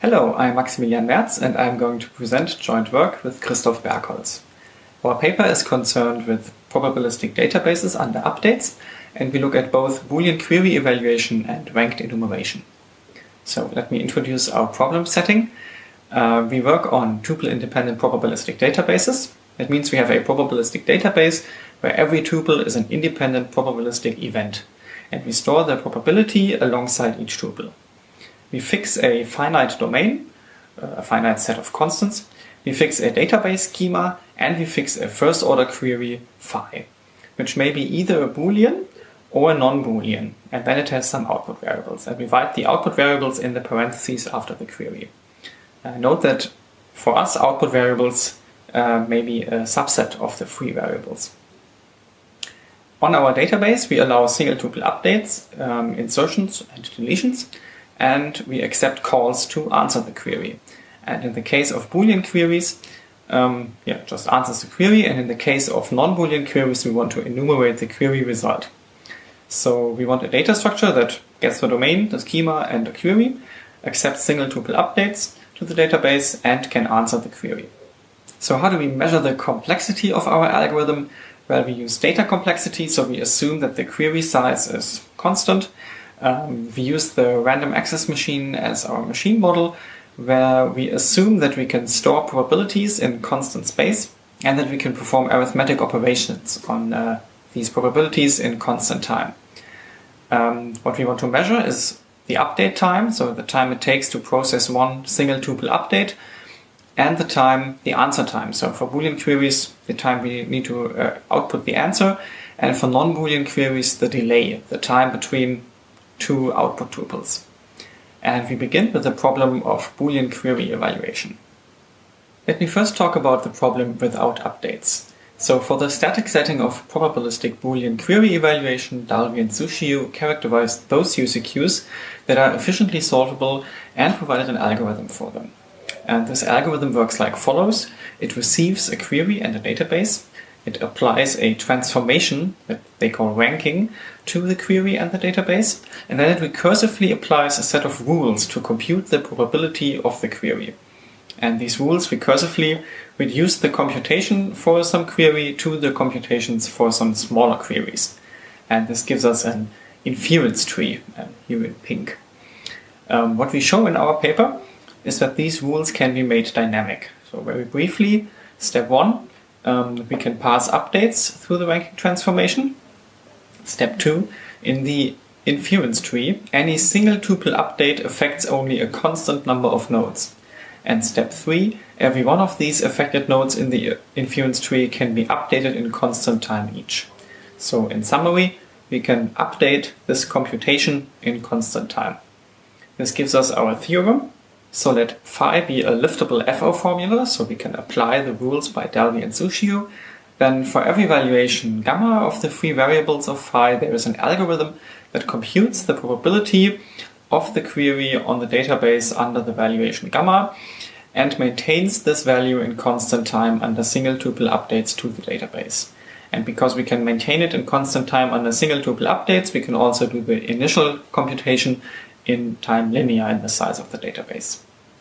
Hello, I'm Maximilian Merz and I'm going to present joint work with Christoph Berkholz. Our paper is concerned with probabilistic databases under updates and we look at both Boolean query evaluation and ranked enumeration. So let me introduce our problem setting. Uh, we work on tuple-independent probabilistic databases. That means we have a probabilistic database where every tuple is an independent probabilistic event and we store the probability alongside each tuple. We fix a finite domain, a finite set of constants, we fix a database schema, and we fix a first order query phi, which may be either a boolean or a non-boolean, and then it has some output variables, and we write the output variables in the parentheses after the query. Uh, note that for us output variables uh, may be a subset of the free variables. On our database, we allow single tuple updates, um, insertions and deletions, and we accept calls to answer the query. And in the case of Boolean queries, um, yeah, just answers the query, and in the case of non-Boolean queries, we want to enumerate the query result. So we want a data structure that gets the domain, the schema, and the query, accepts single tuple updates to the database, and can answer the query. So how do we measure the complexity of our algorithm? Well, we use data complexity, so we assume that the query size is constant. Um, we use the random access machine as our machine model, where we assume that we can store probabilities in constant space and that we can perform arithmetic operations on uh, these probabilities in constant time. Um, what we want to measure is the update time, so the time it takes to process one single tuple update, and the time, the answer time. So for Boolean queries, the time we need to uh, output the answer, and for non-Boolean queries, the delay, the time between two output tuples. And we begin with the problem of Boolean query evaluation. Let me first talk about the problem without updates. So for the static setting of probabilistic Boolean query evaluation, Dalvi and Suciu characterized those UCQs that are efficiently solvable and provided an algorithm for them. And this algorithm works like follows. It receives a query and a database. It applies a transformation that they call ranking to the query and the database. And then it recursively applies a set of rules to compute the probability of the query. And these rules recursively reduce the computation for some query to the computations for some smaller queries. And this gives us an inference tree, here in pink. Um, what we show in our paper is that these rules can be made dynamic. So very briefly, step one, um, we can pass updates through the ranking transformation. Step two, in the inference tree, any single tuple update affects only a constant number of nodes. And step three, every one of these affected nodes in the inference tree can be updated in constant time each. So in summary, we can update this computation in constant time. This gives us our theorem, so let phi be a liftable FO formula, so we can apply the rules by Dalvi and Suciu. Then for every valuation gamma of the free variables of phi, there is an algorithm that computes the probability of the query on the database under the valuation gamma and maintains this value in constant time under single tuple updates to the database. And because we can maintain it in constant time under single tuple updates, we can also do the initial computation in time linear in the size of the database.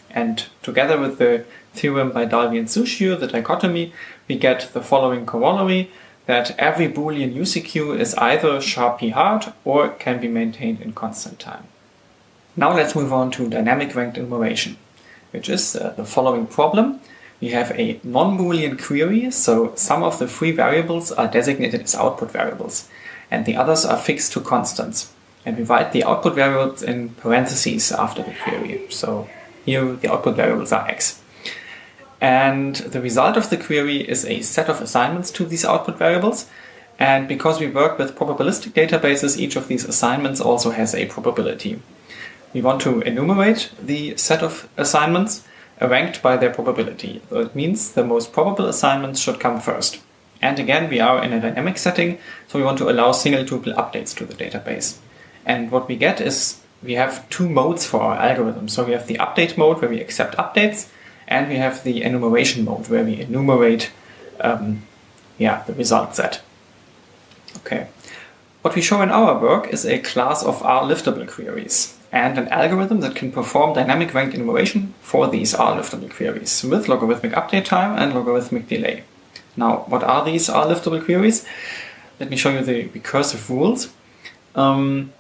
And together with the theorem by Dalvi and Suciu, the dichotomy, we get the following corollary that every Boolean UCQ is either sharply hard or can be maintained in constant time. Now let's move on to dynamic ranked enumeration, which is uh, the following problem. We have a non-Boolean query, so some of the free variables are designated as output variables, and the others are fixed to constants and we write the output variables in parentheses after the query. So here the output variables are x. And the result of the query is a set of assignments to these output variables. And because we work with probabilistic databases, each of these assignments also has a probability. We want to enumerate the set of assignments ranked by their probability. So it means the most probable assignments should come first. And again, we are in a dynamic setting, so we want to allow single tuple updates to the database. And what we get is we have two modes for our algorithm. So we have the update mode where we accept updates, and we have the enumeration mode where we enumerate um, yeah, the result set. Okay. What we show in our work is a class of R liftable queries. and an algorithm that can perform dynamic ranked enumeration for these R-liftable queries with logarithmic update time and logarithmic delay. Now, what are these R-liftable queries? Let me show you the recursive rules. Um,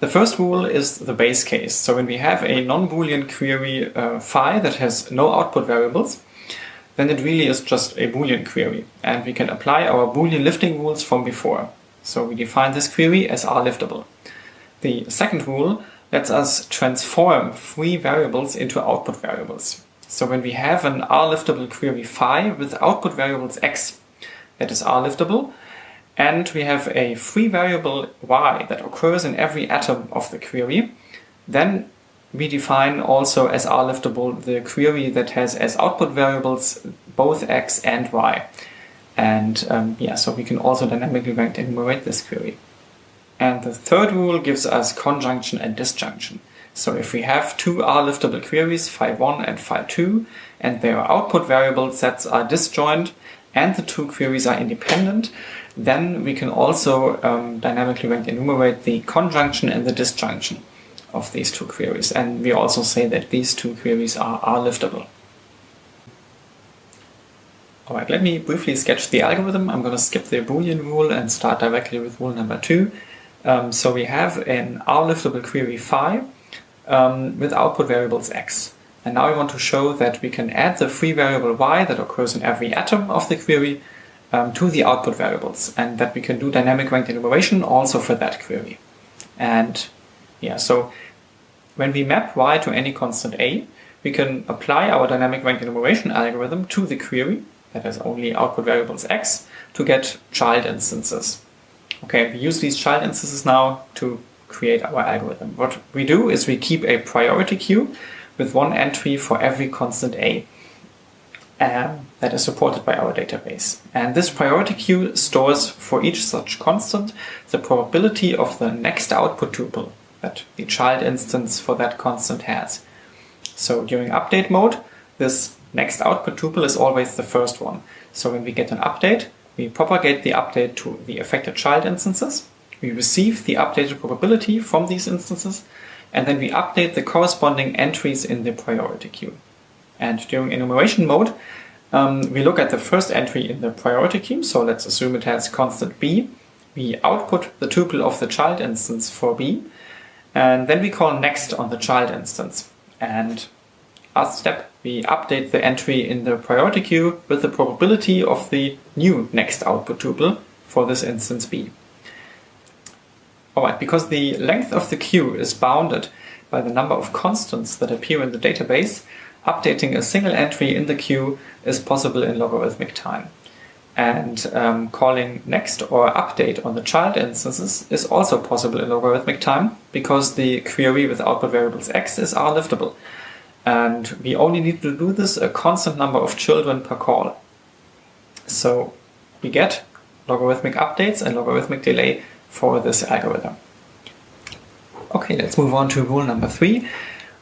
the first rule is the base case. So when we have a non-Boolean query uh, phi that has no output variables, then it really is just a Boolean query. And we can apply our Boolean lifting rules from before. So we define this query as R-liftable. The second rule lets us transform free variables into output variables. So when we have an R-liftable query phi with output variables x, that is R-liftable, and we have a free variable y that occurs in every atom of the query, then we define also as R-liftable the query that has as output variables both x and y. And um, yeah, so we can also dynamically enumerate this query. And the third rule gives us conjunction and disjunction. So if we have two R-liftable queries, phi1 and phi2, and their output variable sets are disjoint, and the two queries are independent, then we can also um, dynamically rank enumerate the conjunction and the disjunction of these two queries. And we also say that these two queries are R-liftable. Alright, let me briefly sketch the algorithm. I'm going to skip the Boolean rule and start directly with rule number two. Um, so we have an R-liftable query phi um, with output variables x. And now we want to show that we can add the free variable y that occurs in every atom of the query um, to the output variables and that we can do dynamic ranked enumeration also for that query. And yeah, so when we map y to any constant a, we can apply our dynamic ranked enumeration algorithm to the query that has only output variables x to get child instances. Okay, we use these child instances now to create our algorithm. What we do is we keep a priority queue with one entry for every constant a um, that is supported by our database. And this priority queue stores for each such constant the probability of the next output tuple that the child instance for that constant has. So during update mode, this next output tuple is always the first one. So when we get an update, we propagate the update to the affected child instances, we receive the updated probability from these instances, and then we update the corresponding entries in the priority queue. And during enumeration mode, um, we look at the first entry in the priority queue, so let's assume it has constant b. We output the tuple of the child instance for b, and then we call next on the child instance. And last step, we update the entry in the priority queue with the probability of the new next output tuple for this instance b. Alright, because the length of the queue is bounded by the number of constants that appear in the database, updating a single entry in the queue is possible in logarithmic time. And um, calling next or update on the child instances is also possible in logarithmic time because the query with output variables x is R-liftable and we only need to do this a constant number of children per call. So we get logarithmic updates and logarithmic delay for this algorithm. Okay, let's move on to rule number three.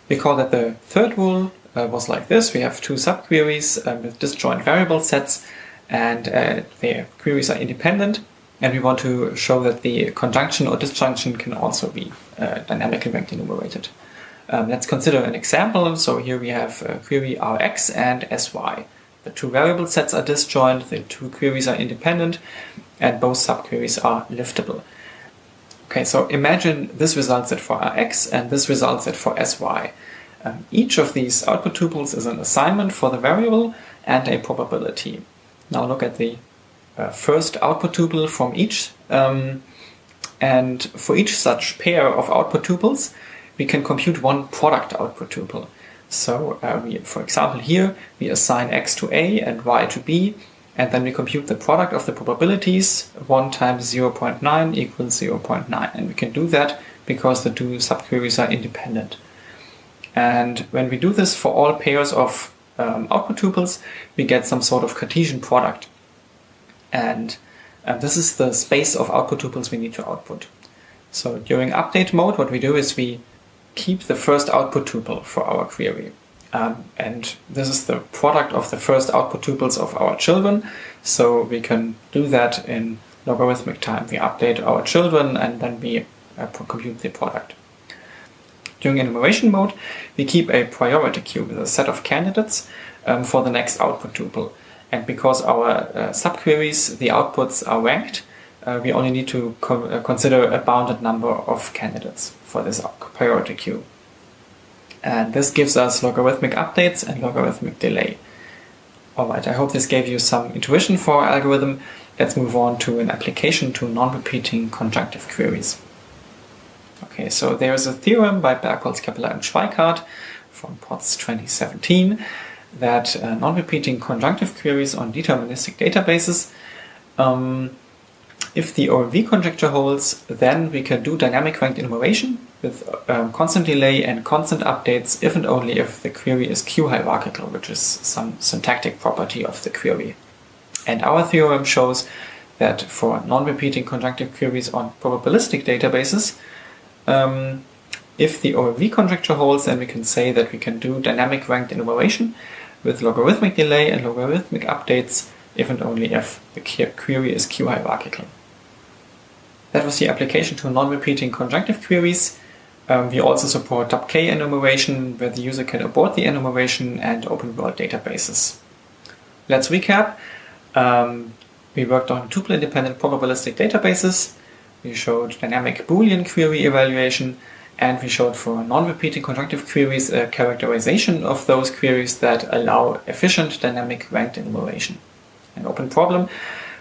We call that the third rule uh, was like this. We have two subqueries uh, with disjoint variable sets and uh, their queries are independent and we want to show that the conjunction or disjunction can also be uh, dynamically ranked enumerated. Um, let's consider an example. So here we have a query Rx and Sy. The two variable sets are disjoint, the two queries are independent, and both subqueries are liftable. Okay, so imagine this result set for Rx and this result set for Sy. Um, each of these output tuples is an assignment for the variable and a probability. Now look at the uh, first output tuple from each. Um, and for each such pair of output tuples, we can compute one product output tuple. So uh, we, for example, here we assign x to a and y to b, and then we compute the product of the probabilities. 1 times 0.9 equals 0.9. And we can do that because the two subqueries are independent. And when we do this for all pairs of um, output tuples, we get some sort of Cartesian product. And this is the space of output tuples we need to output. So during update mode, what we do is we keep the first output tuple for our query. Um, and this is the product of the first output tuples of our children. So we can do that in logarithmic time. We update our children and then we uh, compute the product. During enumeration mode, we keep a priority queue with a set of candidates um, for the next output tuple. And because our uh, subqueries, the outputs are ranked, uh, we only need to co uh, consider a bounded number of candidates for this priority queue. And this gives us logarithmic updates and logarithmic delay. Alright, I hope this gave you some intuition for our algorithm. Let's move on to an application to non-repeating conjunctive queries. Okay, so there's a theorem by Berkholz, Keppeler, and Schweikardt from PODS 2017 that uh, non-repeating conjunctive queries on deterministic databases, um, if the OMV conjecture holds, then we can do dynamic ranked enumeration with um, constant delay and constant updates if and only if the query is Q-hierarchical, which is some syntactic property of the query. And our theorem shows that for non-repeating conjunctive queries on probabilistic databases, um, if the OMV conjecture holds, then we can say that we can do dynamic ranked enumeration with logarithmic delay and logarithmic updates if and only if the query is Q-hierarchical. That was the application to non-repeating conjunctive queries. Um, we also support top-k enumeration, where the user can abort the enumeration and open world databases. Let's recap. Um, we worked on tuple-independent probabilistic databases. We showed dynamic Boolean query evaluation, and we showed for non-repeating conjunctive queries a characterization of those queries that allow efficient dynamic ranked enumeration. An open problem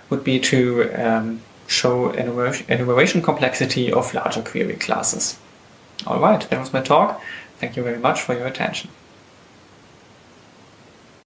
would be to um, show enumeration complexity of larger query classes. Alright, that was my talk. Thank you very much for your attention.